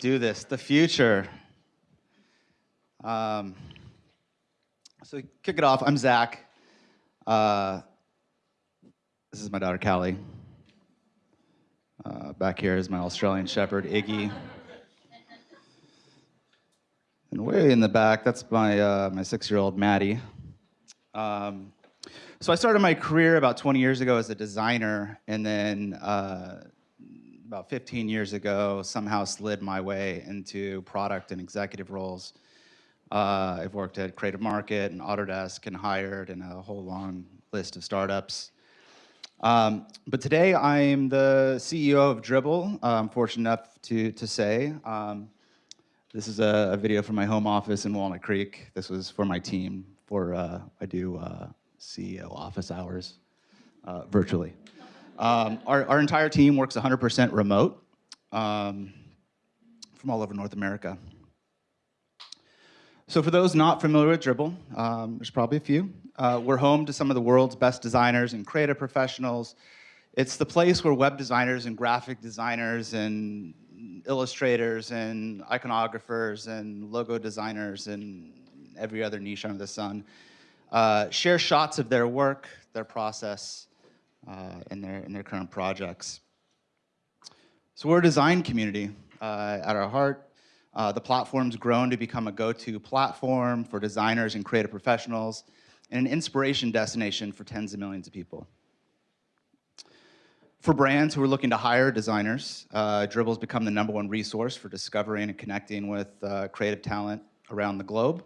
do this. The future. Um, so kick it off. I'm Zach. Uh, this is my daughter Callie. Uh, back here is my Australian Shepherd Iggy. And way in the back, that's my uh, my six-year-old Maddie. Um, so I started my career about 20 years ago as a designer, and then uh, about 15 years ago, somehow slid my way into product and executive roles. Uh, I've worked at Creative Market and Autodesk and hired and a whole long list of startups. Um, but today I'm the CEO of Dribbble. Uh, I'm fortunate enough to, to say. Um, this is a, a, video from my home office in Walnut Creek. This was for my team for, uh, I do uh, CEO office hours uh, virtually. Um, our, our, entire team works 100% remote um, from all over North America. So for those not familiar with Dribbble, um, there's probably a few. Uh, we're home to some of the world's best designers and creative professionals. It's the place where web designers and graphic designers and illustrators and iconographers and logo designers and every other niche under the sun uh, share shots of their work, their process, uh, in, their, in their current projects. So we're a design community uh, at our heart. Uh, the platform's grown to become a go-to platform for designers and creative professionals and an inspiration destination for tens of millions of people. For brands who are looking to hire designers, uh, Dribbble's become the number one resource for discovering and connecting with uh, creative talent around the globe.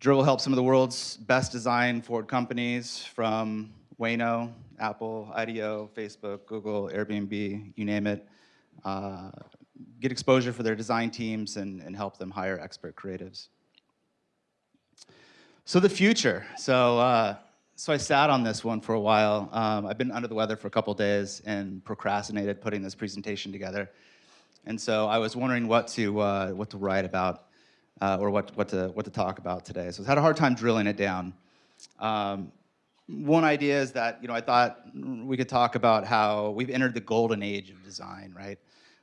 Dribbble helps some of the world's best design forward companies from Waymo, Apple, IDEO, Facebook, Google, Airbnb, you name it, uh, get exposure for their design teams and, and help them hire expert creatives. So the future. So, uh, so I sat on this one for a while. Um, I've been under the weather for a couple days and procrastinated putting this presentation together. And so I was wondering what to, uh, what to write about uh, or what, what, to, what to talk about today. So I had a hard time drilling it down. Um, one idea is that, you know, I thought we could talk about how we've entered the golden age of design, right?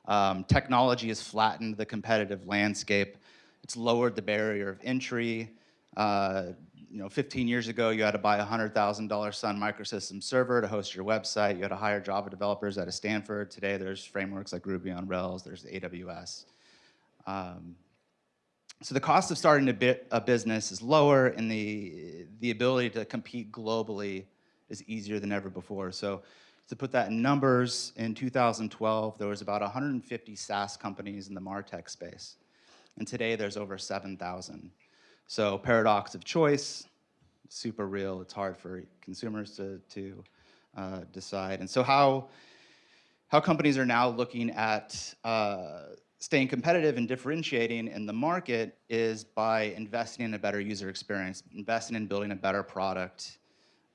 Um, technology has flattened the competitive landscape. It's lowered the barrier of entry. Uh, you know, 15 years ago, you had to buy a $100,000 Sun Microsystems server to host your website. You had to hire Java developers out of Stanford. Today, there's frameworks like Ruby on Rails. There's AWS. Um, so the cost of starting a, bit, a business is lower and the, the ability to compete globally is easier than ever before. So to put that in numbers, in 2012, there was about 150 SaaS companies in the MarTech space. And today there's over 7,000. So paradox of choice, super real. It's hard for consumers to, to uh, decide. And so how, how companies are now looking at uh, staying competitive and differentiating in the market is by investing in a better user experience, investing in building a better product.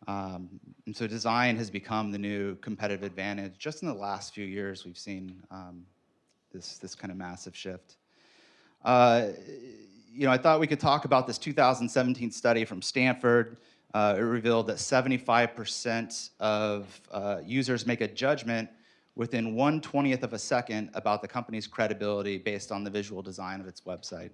Um, and so design has become the new competitive advantage. Just in the last few years, we've seen um, this, this kind of massive shift. Uh, you know, I thought we could talk about this 2017 study from Stanford. Uh, it revealed that 75% of uh, users make a judgment within 1 20th of a second about the company's credibility based on the visual design of its website.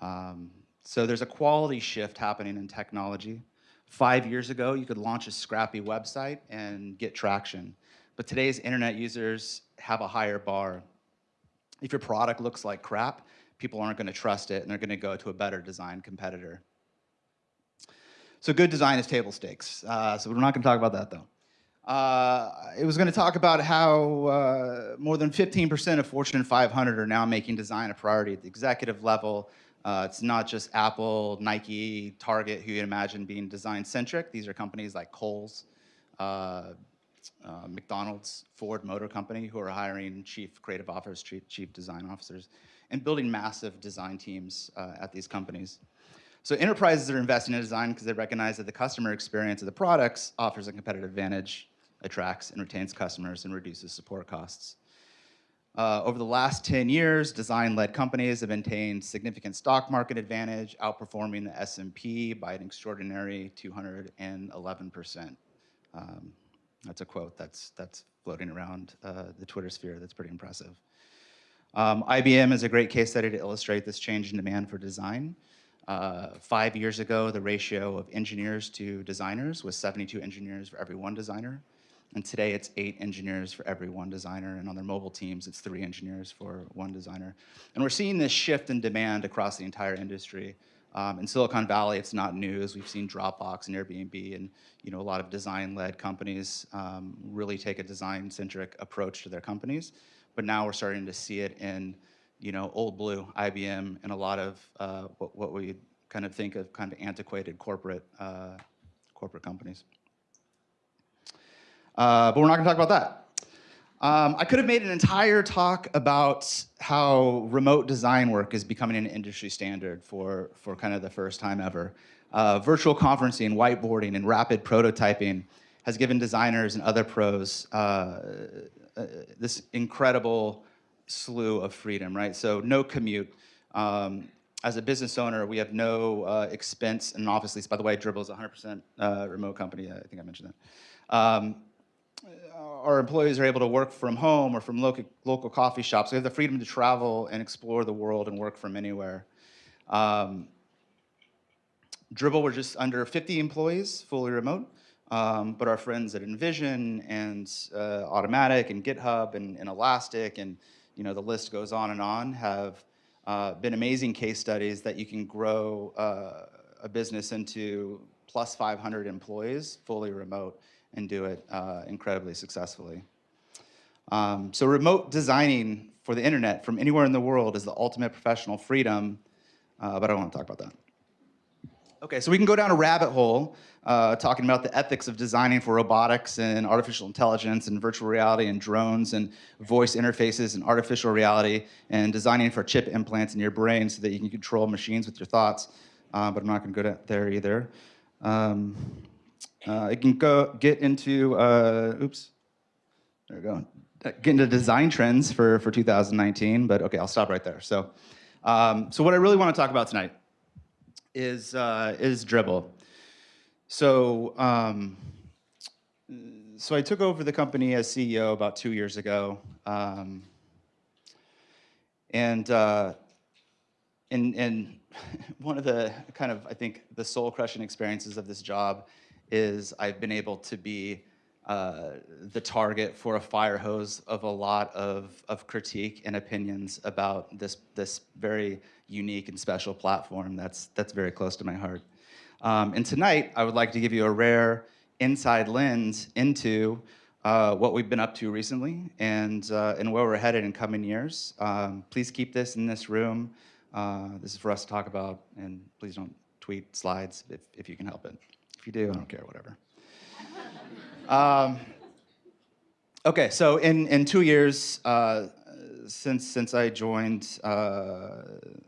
Um, so there's a quality shift happening in technology. Five years ago, you could launch a scrappy website and get traction. But today's internet users have a higher bar. If your product looks like crap, people aren't gonna trust it and they're gonna go to a better design competitor. So good design is table stakes. Uh, so we're not gonna talk about that though. Uh, it was going to talk about how uh, more than 15% of Fortune 500 are now making design a priority at the executive level. Uh, it's not just Apple, Nike, Target, who you imagine being design-centric. These are companies like Kohl's, uh, uh, McDonald's, Ford Motor Company, who are hiring chief creative officers, chief, chief design officers, and building massive design teams uh, at these companies. So enterprises are investing in design because they recognize that the customer experience of the products offers a competitive advantage attracts and retains customers and reduces support costs. Uh, over the last 10 years, design-led companies have maintained significant stock market advantage, outperforming the S&P by an extraordinary 211%. Um, that's a quote that's, that's floating around uh, the Twitter sphere that's pretty impressive. Um, IBM is a great case study to illustrate this change in demand for design. Uh, five years ago, the ratio of engineers to designers was 72 engineers for every one designer. And today it's eight engineers for every one designer. And on their mobile teams, it's three engineers for one designer. And we're seeing this shift in demand across the entire industry. Um, in Silicon Valley, it's not news. We've seen Dropbox and Airbnb and you know, a lot of design-led companies um, really take a design-centric approach to their companies. But now we're starting to see it in you know, old blue, IBM, and a lot of uh, what, what we kind of think of kind of antiquated corporate, uh, corporate companies. Uh, but we're not to talk about that. Um, I could have made an entire talk about how remote design work is becoming an industry standard for, for kind of the first time ever. Uh, virtual conferencing, whiteboarding, and rapid prototyping has given designers and other pros uh, uh, this incredible slew of freedom, right? So no commute. Um, as a business owner, we have no uh, expense and an office lease. By the way, Dribbble is a 100% uh, remote company. I think I mentioned that. Um, our employees are able to work from home or from local, local coffee shops. We have the freedom to travel and explore the world and work from anywhere. Um, Dribbble, we're just under 50 employees, fully remote. Um, but our friends at InVision and uh, Automattic and GitHub and, and, Elastic and you know the list goes on and on have uh, been amazing case studies that you can grow uh, a business into plus 500 employees fully remote and do it uh, incredibly successfully. Um, so remote designing for the internet from anywhere in the world is the ultimate professional freedom, uh, but I don't want to talk about that. Okay, so we can go down a rabbit hole uh, talking about the ethics of designing for robotics and artificial intelligence and virtual reality and drones and voice interfaces and artificial reality and designing for chip implants in your brain so that you can control machines with your thoughts, uh, but I'm not going to go there either. Um, uh, it can go get into, uh, oops, there we go, get into design trends for, for 2019, but okay, I'll stop right there. So, um, so what I really want to talk about tonight is, uh, is Dribbble. So, um, so I took over the company as CEO about two years ago. Um, and, uh, and, and one of the kind of, I think, the soul crushing experiences of this job is I've been able to be uh, the target for a fire hose of a lot of, of critique and opinions about this, this very unique and special platform that's, that's very close to my heart. Um, and tonight, I would like to give you a rare inside lens into uh, what we've been up to recently and, uh, and where we're headed in coming years. Um, please keep this in this room. Uh, this is for us to talk about, and please don't tweet slides if, if you can help it. If you do, I don't care, whatever. um, okay, so in, in two years, uh, since, since I joined, uh,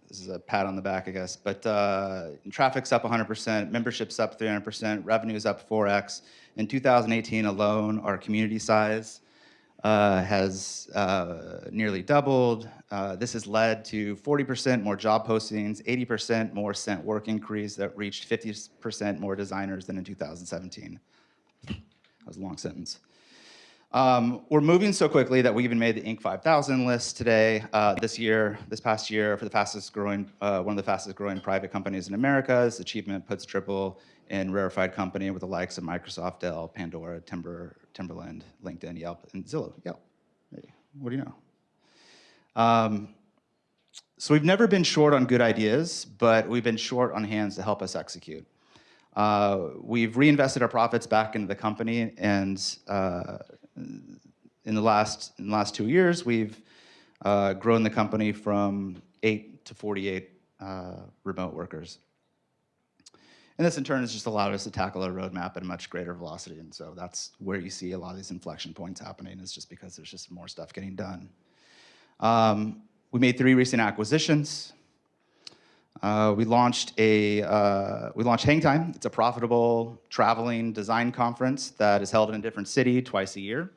this is a pat on the back, I guess, but uh, traffic's up 100%, membership's up 300%, revenue's up 4x. In 2018 alone, our community size uh, has uh, nearly doubled. Uh, this has led to 40% more job postings, 80% more sent work increase that reached 50% more designers than in 2017. That was a long sentence. Um, we're moving so quickly that we even made the Inc. 5000 list today, uh, this year, this past year, for the fastest growing, uh, one of the fastest growing private companies in America. This achievement puts Dribbble in rarefied company with the likes of Microsoft, Dell, Pandora, Timber, Timberland, LinkedIn, Yelp, and Zillow. Yelp. What do you know? Um, so we've never been short on good ideas, but we've been short on hands to help us execute. Uh, we've reinvested our profits back into the company, and uh, in the last in the last two years, we've uh, grown the company from eight to 48 uh, remote workers. And this in turn has just allowed us to tackle our roadmap at a much greater velocity. And so that's where you see a lot of these inflection points happening is just because there's just more stuff getting done. Um, we made three recent acquisitions. Uh, we launched a uh, we launched Hang Time. It's a profitable traveling design conference that is held in a different city twice a year.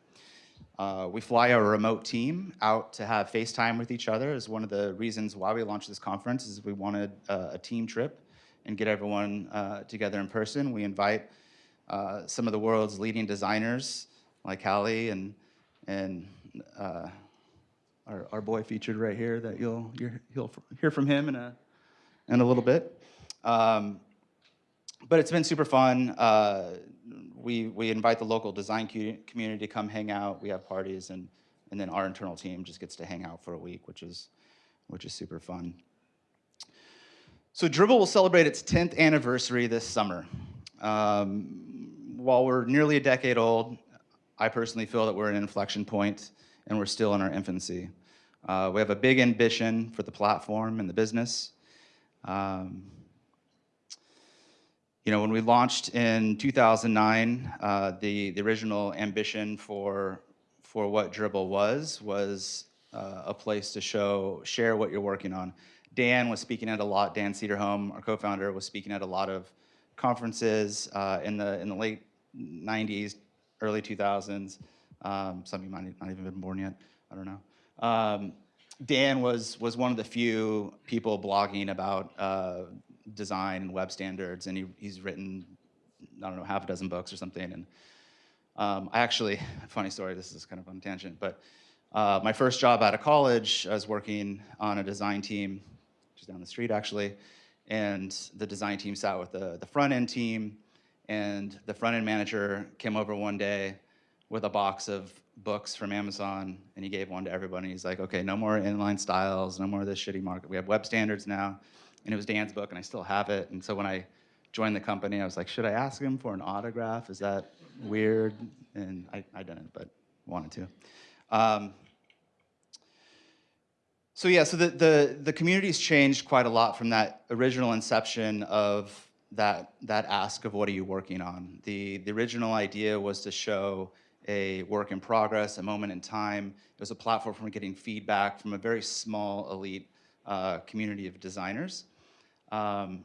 Uh, we fly our remote team out to have FaceTime with each other. Is one of the reasons why we launched this conference. Is we wanted a team trip and get everyone uh, together in person. We invite uh, some of the world's leading designers like Hallie and and uh, our, our boy featured right here that you'll, you'll hear from him in a, in a little bit. Um, but it's been super fun. Uh, we, we invite the local design community to come hang out. We have parties, and, and then our internal team just gets to hang out for a week, which is, which is super fun. So Dribbble will celebrate its 10th anniversary this summer. Um, while we're nearly a decade old, I personally feel that we're at an inflection point and we're still in our infancy. Uh, we have a big ambition for the platform and the business. Um, you know, when we launched in 2009, uh, the, the original ambition for, for what Dribbble was, was uh, a place to show, share what you're working on. Dan was speaking at a lot, Dan Cederholm, our co-founder, was speaking at a lot of conferences uh, in, the, in the late 90s, early 2000s. Um, some of you might not even been born yet, I don't know. Um, Dan was, was one of the few people blogging about uh, design and web standards, and he, he's written, I don't know, half a dozen books or something. And um, I actually, funny story, this is kind of on tangent, but uh, my first job out of college, I was working on a design team, just down the street actually, and the design team sat with the, the front end team, and the front end manager came over one day with a box of books from Amazon, and he gave one to everybody. He's like, okay, no more inline styles, no more of this shitty markup. We have web standards now. And it was Dan's book, and I still have it. And so when I joined the company, I was like, should I ask him for an autograph? Is that weird? And I, I didn't, but wanted to. Um, so yeah, so the, the, the community's changed quite a lot from that original inception of that, that ask of what are you working on. The, the original idea was to show a work in progress, a moment in time. It was a platform for getting feedback from a very small elite uh, community of designers. Um,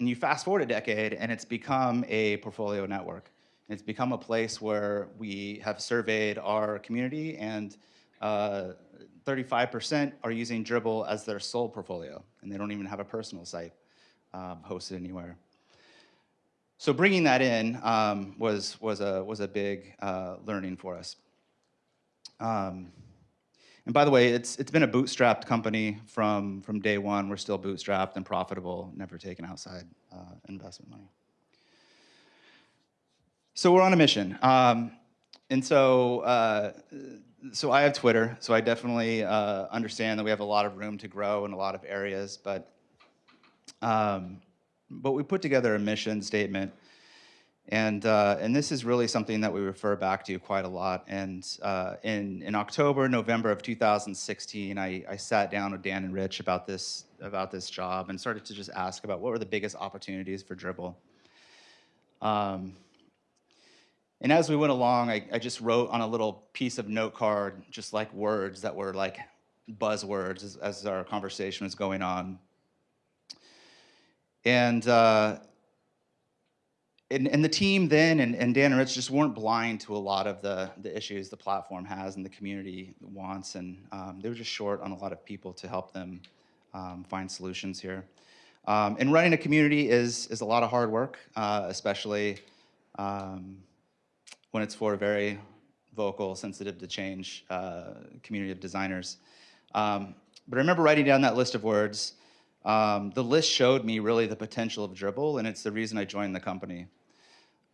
and you fast forward a decade and it's become a portfolio network. It's become a place where we have surveyed our community and 35% uh, are using Dribbble as their sole portfolio and they don't even have a personal site um, hosted anywhere. So bringing that in um, was, was, a, was a big uh, learning for us. Um, and by the way, it's, it's been a bootstrapped company from, from day one. We're still bootstrapped and profitable, never taken outside uh, investment money. So we're on a mission. Um, and so, uh, so I have Twitter, so I definitely uh, understand that we have a lot of room to grow in a lot of areas, but um, but we put together a mission statement. And, uh, and this is really something that we refer back to quite a lot. And uh, in, in October, November of 2016, I, I sat down with Dan and Rich about this, about this job and started to just ask about what were the biggest opportunities for Dribbble. Um, and as we went along, I, I, just wrote on a little piece of note card, just like words that were like buzzwords as, as our conversation was going on. And, uh, and, and, the team then and, and, Dan and Rich just weren't blind to a lot of the, the issues the platform has and the community wants. And um, they were just short on a lot of people to help them um, find solutions here. Um, and running a community is, is a lot of hard work, uh, especially um, when it's for a very vocal, sensitive to change uh, community of designers. Um, but I remember writing down that list of words um, the list showed me really the potential of Dribbble, and it's the reason I joined the company.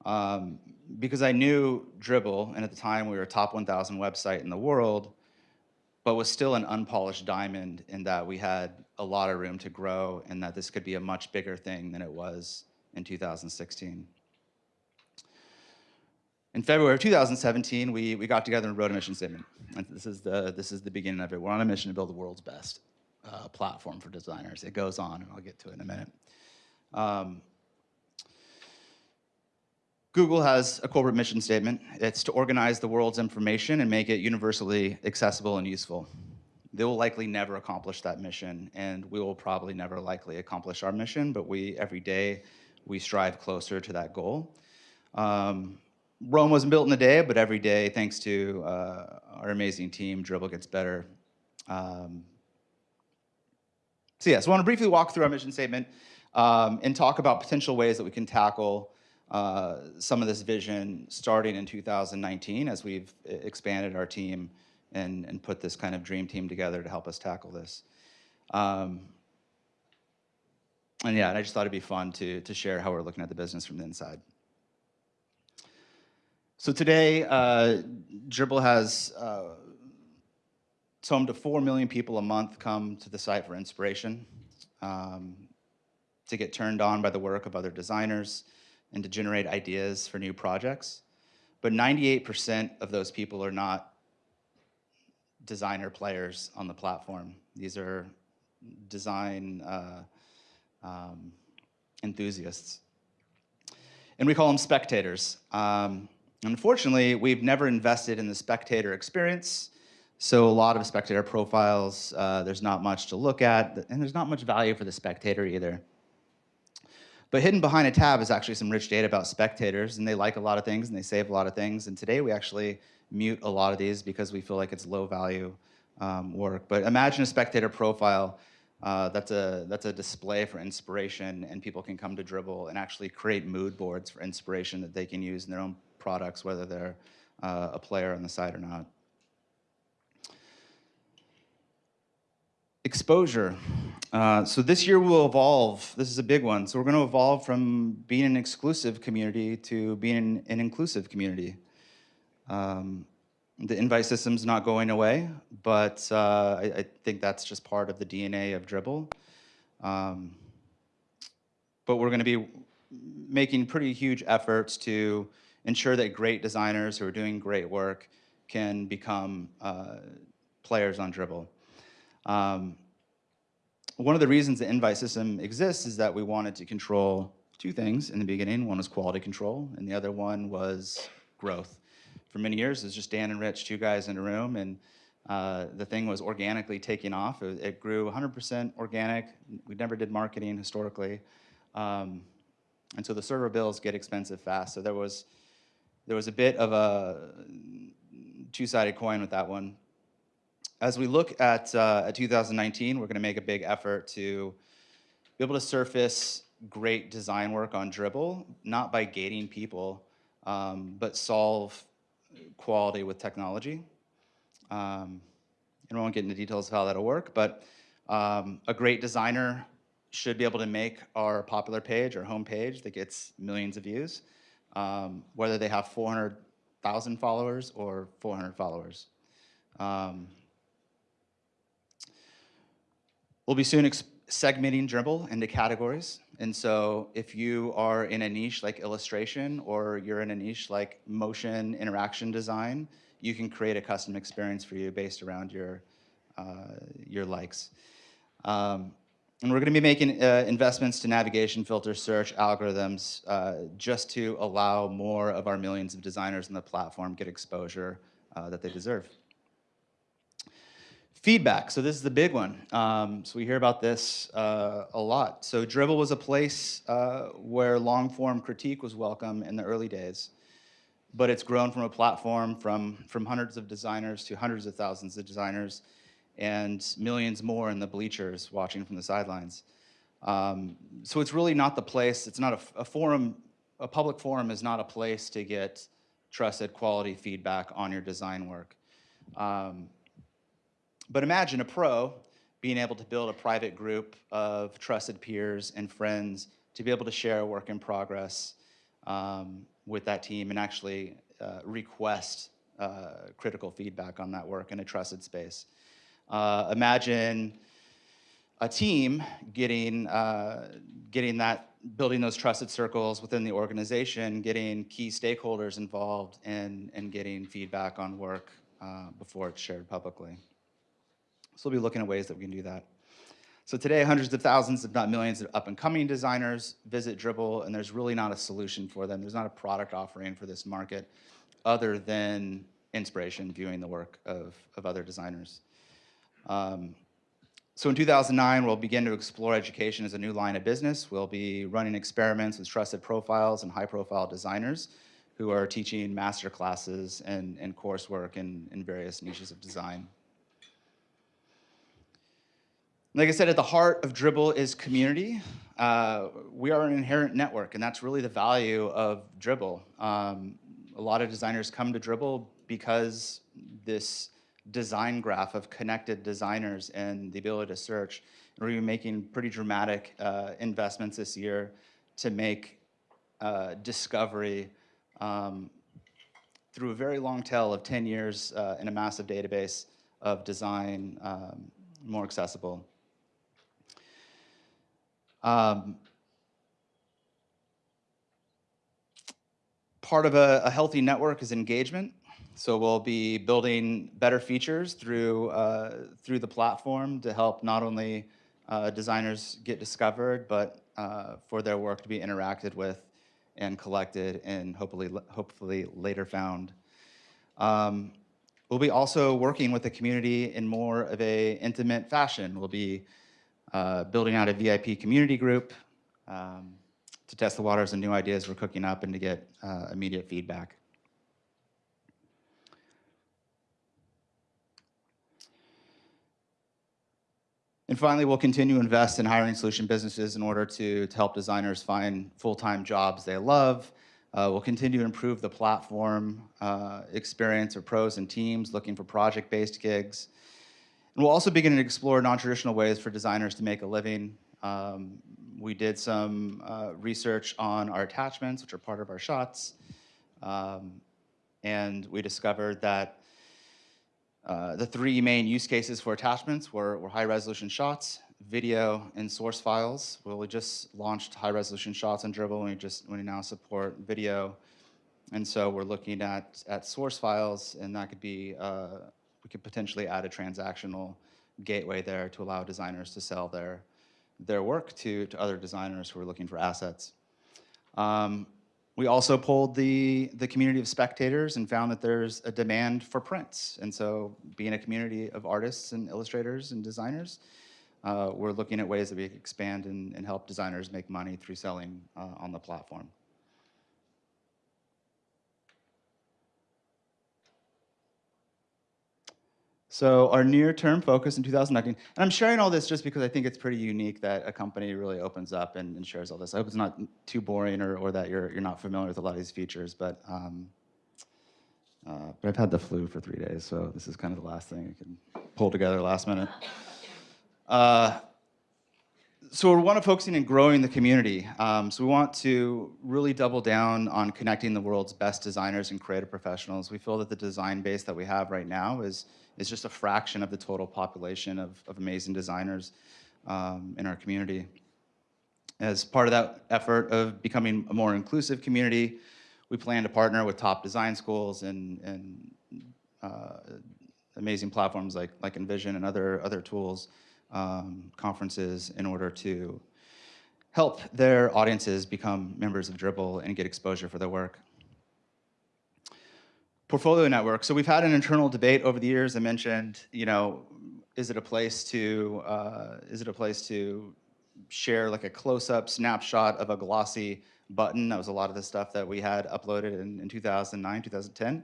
Um, because I knew Dribbble, and at the time we were a top 1,000 website in the world, but was still an unpolished diamond in that we had a lot of room to grow and that this could be a much bigger thing than it was in 2016. In February of 2017, we, we got together and wrote a mission statement. And this is, the, this is the beginning of it. We're on a mission to build the world's best uh, platform for designers. It goes on, and I'll get to it in a minute. Um, Google has a corporate mission statement. It's to organize the world's information and make it universally accessible and useful. They will likely never accomplish that mission, and we will probably never likely accomplish our mission, but we, every day, we strive closer to that goal. Um, Rome wasn't built in a day, but every day, thanks to uh, our amazing team, Dribbble gets better. Um, so yeah, so I want to briefly walk through our mission statement um, and talk about potential ways that we can tackle uh, some of this vision starting in 2019 as we've expanded our team and, and put this kind of dream team together to help us tackle this. Um, and yeah, and I just thought it'd be fun to, to share how we're looking at the business from the inside. So today, uh, Dribbble has, uh, it's home to 4 million people a month come to the site for inspiration, um, to get turned on by the work of other designers, and to generate ideas for new projects. But 98% of those people are not designer players on the platform. These are design uh, um, enthusiasts. And we call them spectators. Um, unfortunately, we've never invested in the spectator experience. So a lot of spectator profiles, uh, there's not much to look at, and there's not much value for the spectator either. But hidden behind a tab is actually some rich data about spectators, and they like a lot of things, and they save a lot of things. And today we actually mute a lot of these because we feel like it's low value um, work. But imagine a spectator profile uh, that's, a, that's a display for inspiration, and people can come to Dribbble and actually create mood boards for inspiration that they can use in their own products, whether they're uh, a player on the site or not. Exposure. Uh, so this year we'll evolve. This is a big one. So we're going to evolve from being an exclusive community to being an, inclusive community. Um, the invite system's not going away, but uh, I, I, think that's just part of the DNA of Dribbble. Um, but we're going to be making pretty huge efforts to ensure that great designers who are doing great work can become uh, players on Dribbble. Um, one of the reasons the invite system exists is that we wanted to control two things in the beginning. One was quality control, and the other one was growth for many years. It was just Dan and Rich, two guys in a room, and uh, the thing was organically taking off. It, it grew 100% organic. We never did marketing historically. Um, and so the server bills get expensive fast. So there was, there was a bit of a two-sided coin with that one. As we look at, uh, at 2019, we're gonna make a big effort to be able to surface great design work on Dribbble, not by gating people, um, but solve quality with technology. Um, and I won't get into details of how that'll work, but um, a great designer should be able to make our popular page or home page that gets millions of views, um, whether they have 400,000 followers or 400 followers. Um, we'll be soon segmenting Dribbble into categories. And so if you are in a niche like illustration or you're in a niche like motion interaction design, you can create a custom experience for you based around your, uh, your likes. Um, and we're going to be making uh, investments to navigation, filter, search, algorithms, uh, just to allow more of our millions of designers on the platform get exposure uh, that they deserve. Feedback, so this is the big one. Um, so we hear about this uh, a lot. So Dribbble was a place uh, where long form critique was welcome in the early days, but it's grown from a platform from, from hundreds of designers to hundreds of thousands of designers and millions more in the bleachers watching from the sidelines. Um, so it's really not the place, it's not a, a forum, a public forum is not a place to get trusted quality feedback on your design work. Um, but imagine a pro being able to build a private group of trusted peers and friends to be able to share work in progress um, with that team and actually uh, request uh, critical feedback on that work in a trusted space. Uh, imagine a team getting, uh, getting that, building those trusted circles within the organization, getting key stakeholders involved and, and getting feedback on work uh, before it's shared publicly. So we'll be looking at ways that we can do that. So today, hundreds of thousands, if not millions, of up-and-coming designers visit Dribbble, and there's really not a solution for them. There's not a product offering for this market other than inspiration, viewing the work of, of other designers. Um, so in 2009, we'll begin to explore education as a new line of business. We'll be running experiments with trusted profiles and high-profile designers who are teaching master classes and, and coursework in, in various niches of design. Like I said, at the heart of Dribbble is community. Uh, we are an inherent network, and that's really the value of Dribbble. Um, a lot of designers come to Dribbble because this design graph of connected designers and the ability to search. We're making pretty dramatic uh, investments this year to make uh, discovery um, through a very long tail of 10 years uh, in a massive database of design um, more accessible. Um, part of a, a, healthy network is engagement. So we'll be building better features through, uh, through the platform to help not only uh, designers get discovered, but uh, for their work to be interacted with and collected and hopefully, hopefully later found. Um, we'll be also working with the community in more of a intimate fashion. We'll be uh, building out a VIP community group um, to test the waters and new ideas we're cooking up and to get uh, immediate feedback. And finally, we'll continue to invest in hiring solution businesses in order to, to help designers find full-time jobs they love. Uh, we'll continue to improve the platform uh, experience of pros and teams looking for project-based gigs. And we'll also begin to explore non-traditional ways for designers to make a living. Um, we did some uh, research on our attachments, which are part of our shots. Um, and we discovered that uh, the three main use cases for attachments were, were high resolution shots, video, and source files. Well, we just launched high resolution shots on Dribbble and we just we now support video. And so we're looking at, at source files and that could be, uh, could potentially add a transactional gateway there to allow designers to sell their, their work to, to other designers who are looking for assets. Um, we also polled the, the community of spectators and found that there's a demand for prints. And so being a community of artists and illustrators and designers, uh, we're looking at ways that we expand and, and help designers make money through selling uh, on the platform. So our near-term focus in 2019, and I'm sharing all this just because I think it's pretty unique that a company really opens up and, and shares all this. I hope it's not too boring or, or that you're, you're not familiar with a lot of these features, but, um, uh, but I've had the flu for three days, so this is kind of the last thing I can pull together last minute. Uh, so we want to focusing on growing the community. Um, so we want to really double down on connecting the world's best designers and creative professionals. We feel that the design base that we have right now is is just a fraction of the total population of, of amazing designers um, in our community. As part of that effort of becoming a more inclusive community, we plan to partner with top design schools and, and uh, amazing platforms like, like InVision and other, other tools, um, conferences in order to help their audiences become members of Dribbble and get exposure for their work. Portfolio network. So we've had an internal debate over the years. I mentioned, you know, is it a place to uh, is it a place to share like a close-up snapshot of a glossy button? That was a lot of the stuff that we had uploaded in, in 2009, 2010.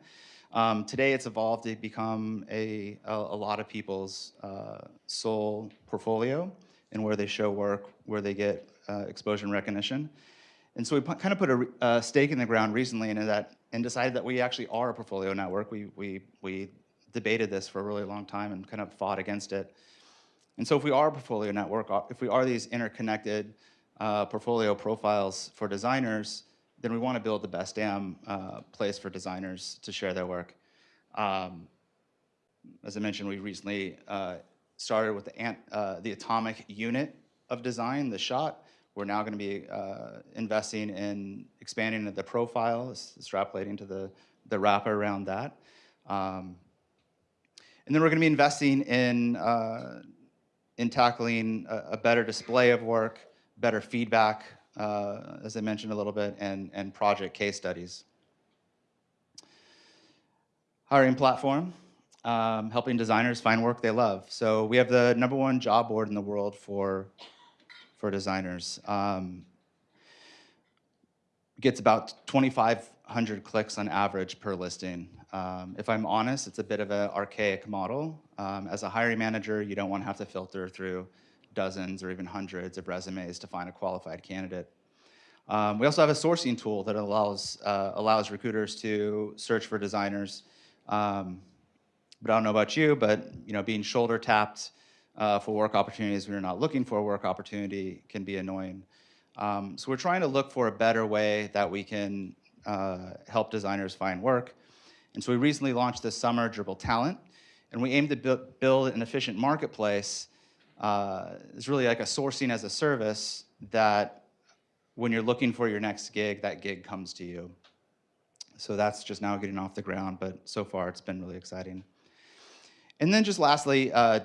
Um, today, it's evolved to become a, a, a lot of people's uh, sole portfolio and where they show work, where they get uh, exposure and recognition. And so we kind of put a, a stake in the ground recently in that and decided that we actually are a portfolio network. We, we, we debated this for a really long time and kind of fought against it. And so if we are a portfolio network, uh, if we are these interconnected uh, portfolio profiles for designers, then we want to build the best damn uh, place for designers to share their work. Um, as I mentioned, we recently uh, started with the, uh, the atomic unit of design, the shot, we're now going to be uh, investing in expanding the profile, extrapolating to the, the wrapper around that. Um, and then we're going to be investing in, uh, in tackling a, a, better display of work, better feedback, uh, as I mentioned a little bit, and, and project case studies. Hiring platform, um, helping designers find work they love. So we have the number one job board in the world for for designers. Um, gets about 2,500 clicks on average per listing. Um, if I'm honest, it's a bit of an archaic model. Um, as a hiring manager, you don't want to have to filter through dozens or even hundreds of resumes to find a qualified candidate. Um, we also have a sourcing tool that allows, uh, allows recruiters to search for designers um, But I don't know about you, but you know, being shoulder tapped uh, for work opportunities when you're not looking for a work opportunity can be annoying. Um, so we're trying to look for a better way that we can uh, help designers find work. And so we recently launched this summer Dribbble Talent, and we aim to bu build an efficient marketplace. Uh, it's really like a sourcing as a service that when you're looking for your next gig, that gig comes to you. So that's just now getting off the ground, but so far it's been really exciting. And then just lastly, uh,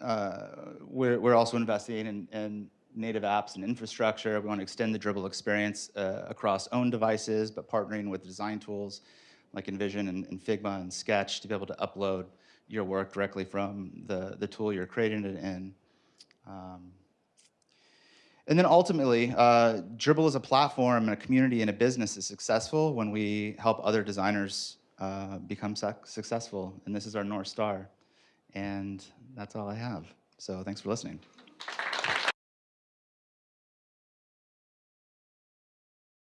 uh, we're, we're also investing in, in native apps and infrastructure. We want to extend the Dribbble experience uh, across own devices, but partnering with design tools like InVision and, and, Figma and Sketch to be able to upload your work directly from the, the tool you're creating it in. Um, and then ultimately, uh, Dribbble is a platform and a community and a business is successful when we help other designers uh, become successful. And this is our North Star. And that's all I have. So thanks for listening.